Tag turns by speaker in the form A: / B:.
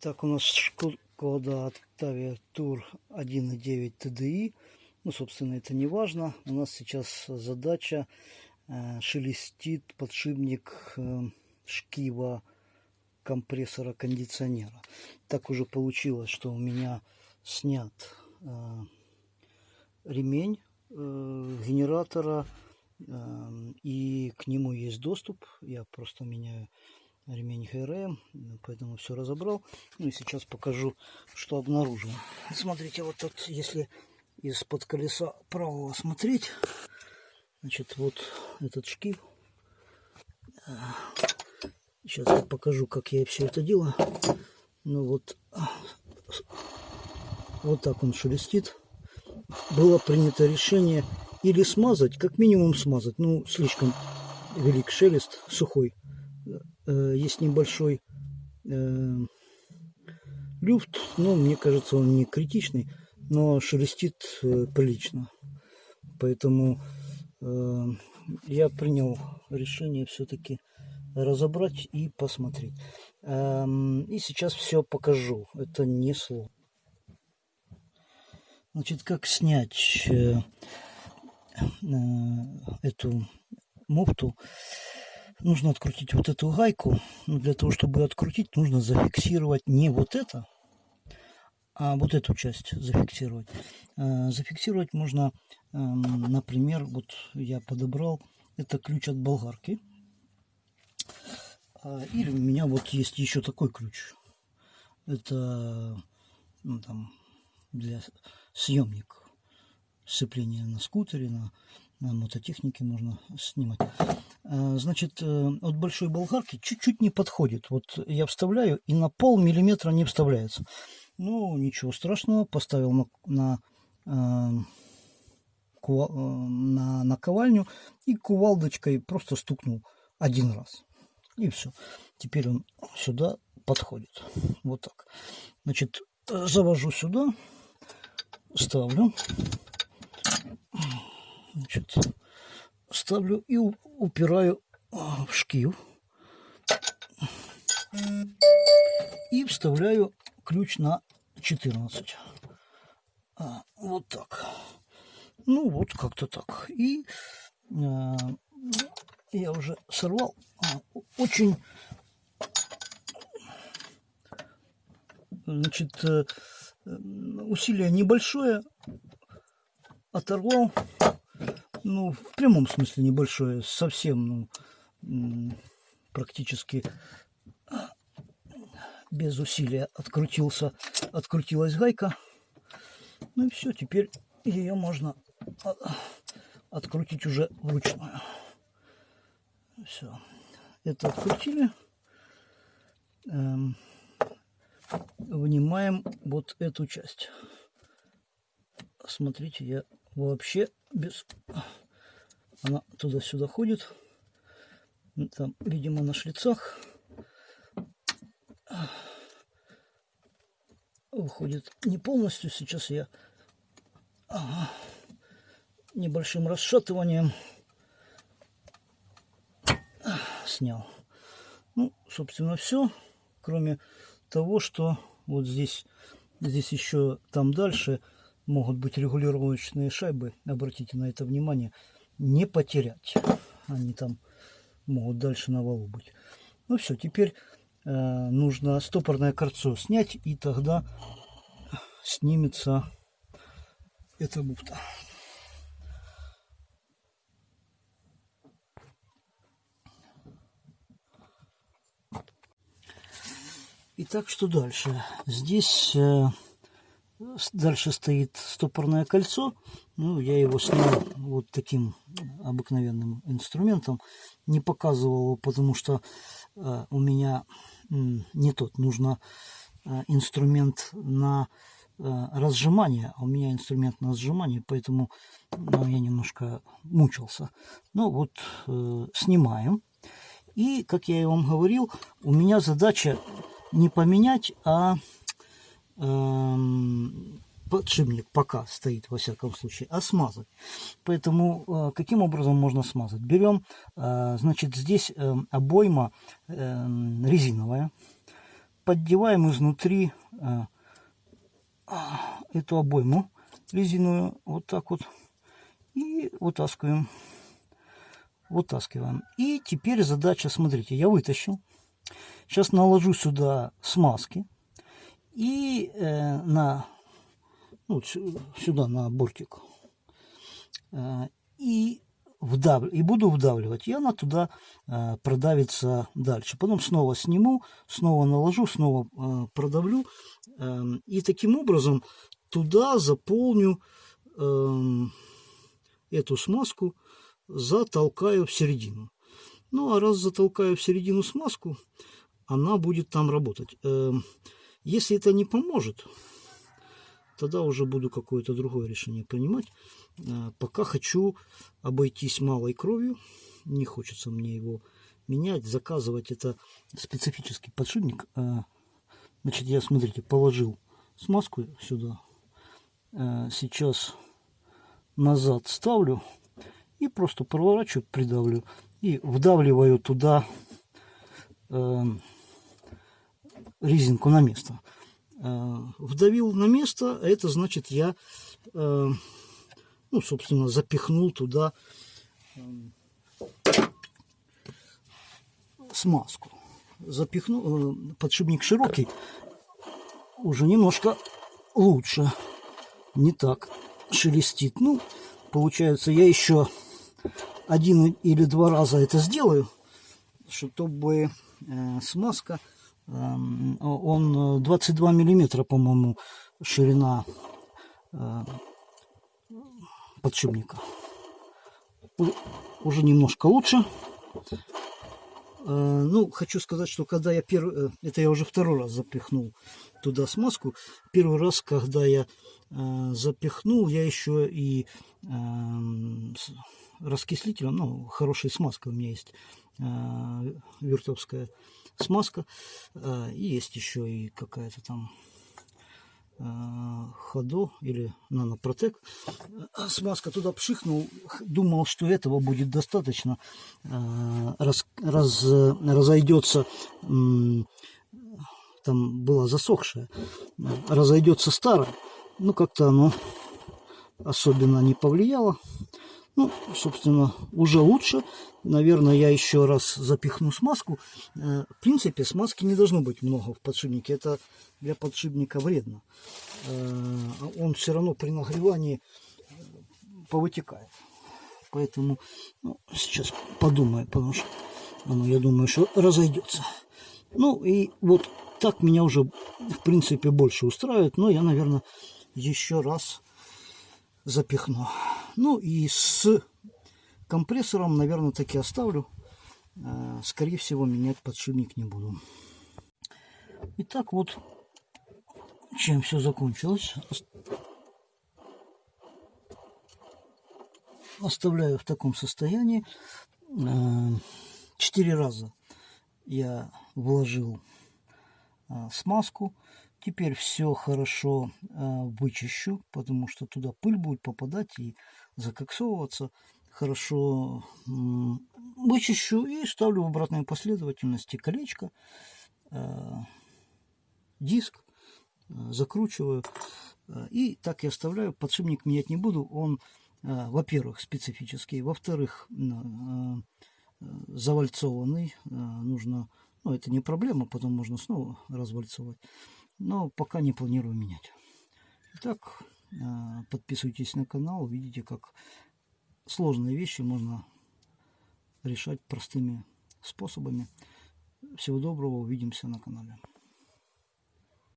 A: Так, у нас Шкода Octavia Tour 1.9 TDI. Ну, собственно, это не важно. У нас сейчас задача э, шелестит подшипник э, шкива компрессора кондиционера. Так уже получилось, что у меня снят э, ремень э, генератора э, и к нему есть доступ. Я просто меняю ремень ХРМ, поэтому все разобрал. Ну и сейчас покажу, что обнаружил. Смотрите, вот тут, если из-под колеса правого смотреть, значит, вот этот шкив. Сейчас я покажу, как я все это делаю. Ну вот, вот так он шелестит. Было принято решение или смазать, как минимум смазать. Ну, слишком велик шелест, сухой. Э, есть небольшой э, люфт, но мне кажется он не критичный, но шелестит э, прилично. Поэтому я принял решение все-таки разобрать и посмотреть. Эм, и сейчас все покажу. Это не сложно. Значит, как снять эту муфту нужно открутить вот эту гайку. Но для того, чтобы открутить, нужно зафиксировать не вот это, а вот эту часть зафиксировать. А, зафиксировать можно, эм, например, вот я подобрал, это ключ от болгарки. А, или у меня вот есть еще такой ключ. Это ну, там, для съемник сцепления на скутере, на, на мототехнике можно снимать. А, значит, э, от большой болгарки чуть-чуть не подходит. Вот я вставляю, и на пол миллиметра не вставляется. Ну, ничего страшного, поставил на, на, э, э, на наковальню и кувалдочкой просто стукнул один раз. И все. Теперь он сюда подходит. Вот так. Значит, завожу сюда, ставлю. Значит, ставлю и упираю а, в шкив. И вставляю ключ на 14. А, вот так. Ну, вот как-то так. И а, я уже сорвал. А, очень, значит, э, усилие небольшое. Оторвал ну, в прямом смысле небольшое, совсем, ну, практически без усилия открутился, открутилась гайка. Ну и все, теперь ее можно открутить уже вручную. Все, это открутили. Эм, вынимаем вот эту часть. Смотрите, я вообще без... Она туда-сюда ходит. Там, видимо, на шлицах. Выходит не полностью. Сейчас я ага, небольшим расшатыванием снял. Ну, собственно, все. Кроме того, что вот здесь, здесь еще там дальше могут быть регулировочные шайбы, обратите на это внимание, не потерять. Они там могут дальше на валу быть. Ну все, теперь э, нужно стопорное кольцо снять, и тогда снимется эта муфта. Итак, что дальше? Здесь э, Дальше стоит стопорное кольцо. Ну, я его снял вот таким обыкновенным инструментом. Не показывал его, потому что э, у меня э, не тот. Нужно э, инструмент на э, разжимание. А у меня инструмент на сжимание, поэтому ну, я немножко мучился. Ну вот, э, снимаем. И, как я и вам говорил, у меня задача не поменять, а подшипник пока стоит, во всяком случае, а смазать. Поэтому э, каким образом можно смазать? Берем, э, значит, здесь э, обойма резиновая. поддеваем изнутри эту обойму резиновую вот так вот и вытаскиваем. Вытаскиваем. И теперь задача, смотрите, я вытащил. Сейчас наложу сюда смазки и э, на ну, сюда на бортик э, и вдав... и буду вдавливать, и она туда э, продавится дальше. Потом снова сниму, снова наложу, снова э, продавлю. Э, и таким образом туда заполню э, эту смазку, затолкаю в середину. Ну, а раз затолкаю в середину смазку, она будет там работать. Э, если это не поможет, тогда уже буду какое-то другое решение принимать. Э, пока хочу обойтись малой кровью. Не хочется мне его менять, заказывать. Это специфический подшипник. Э, значит, я, смотрите, положил смазку сюда. Э, сейчас назад ставлю и просто проворачиваю, придавлю и вдавливаю туда резинку на место. Вдавил на место, а это значит я ну, собственно, запихнул туда эм, смазку. Запихнул, э, подшипник широкий, уже немножко лучше, не так шелестит. Ну, получается, я еще один или два раза это сделаю, чтобы э, смазка, э, он 22 миллиметра, по-моему, ширина э, подшипника. Уже немножко лучше. Э, ну, хочу сказать, что когда я первый, э, это я уже второй раз запихнул туда смазку. Первый раз, когда я э, запихнул, я еще и раскислителем, ну, хорошая смазка у меня есть, вертовская смазка, и есть еще и какая-то там ходу или нанопротек. Смазка туда пшихнул, думал, что этого будет достаточно. Раз, раз, разойдется, там была засохшая, разойдется старая. Ну, как-то оно особенно не повлияло. Ну, собственно, уже лучше. Наверное, я еще раз запихну смазку. Э, в принципе, смазки не должно быть много в подшипнике. Это для подшипника вредно. Э, он все равно при нагревании э, повытекает. Поэтому ну, сейчас подумаю, потому что оно, я думаю, что разойдется. Ну и вот так меня уже, в принципе, больше устраивает. Но я, наверное, еще раз запихну. Ну и с компрессором, наверное, таки оставлю. Э, скорее всего, менять подшипник не буду. Итак, вот чем все закончилось. Оставляю в таком состоянии. Э, четыре раза я вложил э, смазку. Теперь все хорошо э, вычищу, потому что туда пыль будет попадать и закоксовываться. Хорошо вычищу и ставлю в обратной последовательности колечко, э, диск, э, закручиваю. И так я оставляю. Подшипник менять не буду. Он, во-первых, специфический. Во-вторых, завальцованный. Нужно, ну это не проблема, потом можно снова развальцовать но пока не планирую менять. Итак, э, подписывайтесь на канал, увидите, как сложные вещи можно решать простыми способами. Всего доброго, увидимся на канале.